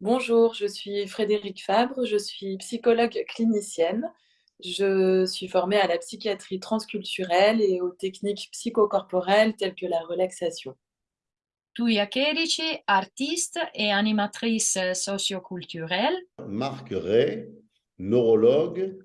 Bonjour, je suis Frédérique Fabre, je suis psychologue clinicienne. Je suis formée à la psychiatrie transculturelle et aux techniques psychocorporelles telles que la relaxation. Tuia Cherici, artiste et animatrice socioculturelle. Marc Ray, neurologue,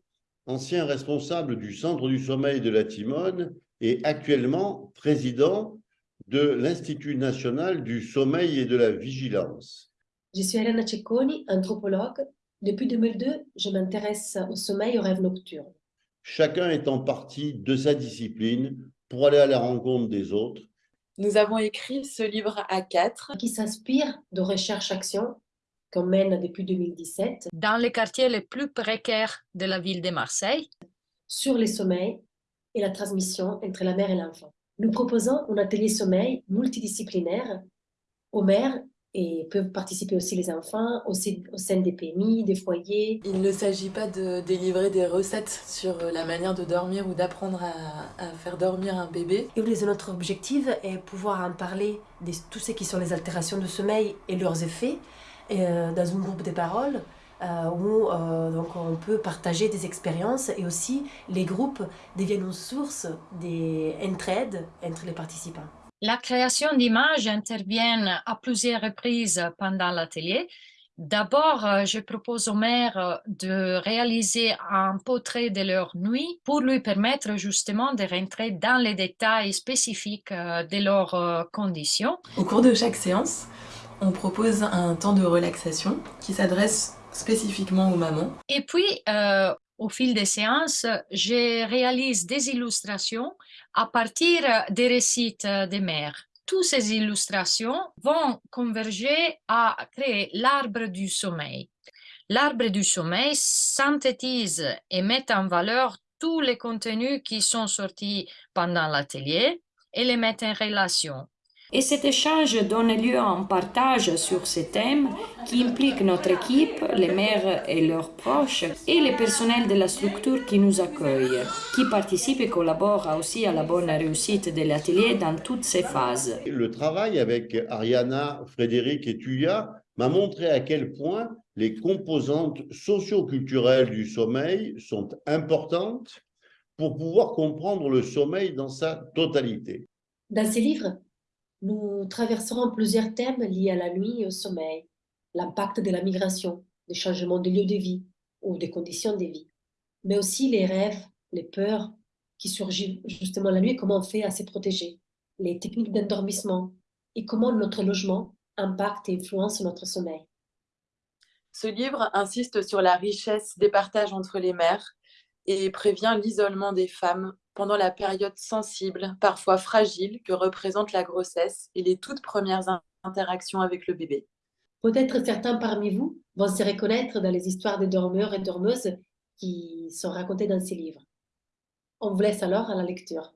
ancien responsable du Centre du sommeil de la Timone et actuellement président de l'Institut national du sommeil et de la vigilance. Je suis Elena Cecconi, anthropologue. Depuis 2002, je m'intéresse au sommeil et aux rêves nocturnes. Chacun étant parti de sa discipline pour aller à la rencontre des autres. Nous avons écrit ce livre à quatre. Qui s'inspire de recherche-action qu'on mène depuis 2017. Dans les quartiers les plus précaires de la ville de Marseille. Sur les sommeils et la transmission entre la mère et l'enfant. Nous proposons un atelier sommeil multidisciplinaire aux mères et peuvent participer aussi les enfants au, au sein des PMI, des foyers. Il ne s'agit pas de délivrer des recettes sur la manière de dormir ou d'apprendre à, à, faire dormir un bébé. Et notre objectif est pouvoir en parler de tout ce qui sont les altérations de sommeil et leurs effets et, euh, dans un groupe de paroles euh, où euh, donc on peut partager des expériences et aussi les groupes deviennent une source d'entraide entre les participants. La création d'images intervient à plusieurs reprises pendant l'atelier. D'abord, euh, je propose aux mères de réaliser un portrait de leur nuit pour lui permettre justement de rentrer dans les détails spécifiques euh, de leurs euh, conditions. Au cours de chaque séance, on propose un temps de relaxation qui s'adresse spécifiquement aux mamans. Et puis, euh, au fil des séances, je réalise des illustrations à partir des récits des mères. Toutes ces illustrations vont converger à créer l'arbre du sommeil. L'arbre du sommeil synthétise et met en valeur tous les contenus qui sont sortis pendant l'atelier et les met en relation. Et cet échange donne lieu à un partage sur ces thèmes qui implique notre équipe, les mères et leurs proches, et les personnels de la structure qui nous accueille, qui participent et collaborent aussi à la bonne réussite de l'atelier dans toutes ses phases. Le travail avec Ariana, Frédéric et Tuya m'a montré à quel point les composantes socio-culturelles du sommeil sont importantes pour pouvoir comprendre le sommeil dans sa totalité. Dans ces livres, nous traverserons plusieurs thèmes liés à la nuit et au sommeil, l'impact de la migration, des changements de lieu de vie ou des conditions de vie, mais aussi les rêves, les peurs qui surgissent justement la nuit, comment on fait à se protéger, les techniques d'endormissement et comment notre logement impacte et influence notre sommeil. Ce livre insiste sur la richesse des partages entre les mères et prévient l'isolement des femmes pendant la période sensible, parfois fragile, que représente la grossesse et les toutes premières interactions avec le bébé. Peut-être certains parmi vous vont se reconnaître dans les histoires des dormeurs et dormeuses qui sont racontées dans ces livres. On vous laisse alors à la lecture.